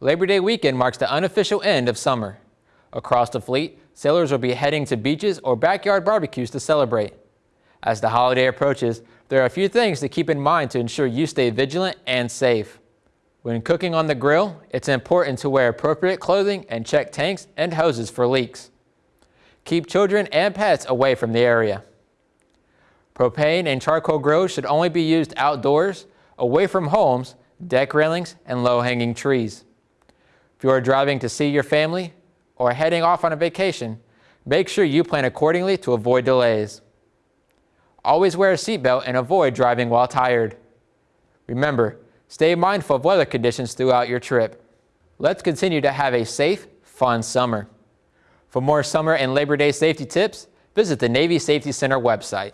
Labor Day weekend marks the unofficial end of summer. Across the fleet, sailors will be heading to beaches or backyard barbecues to celebrate. As the holiday approaches, there are a few things to keep in mind to ensure you stay vigilant and safe. When cooking on the grill, it's important to wear appropriate clothing and check tanks and hoses for leaks. Keep children and pets away from the area. Propane and charcoal grills should only be used outdoors, away from homes, deck railings, and low-hanging trees. If you are driving to see your family or heading off on a vacation, make sure you plan accordingly to avoid delays. Always wear a seatbelt and avoid driving while tired. Remember, stay mindful of weather conditions throughout your trip. Let's continue to have a safe, fun summer. For more summer and Labor Day safety tips, visit the Navy Safety Center website.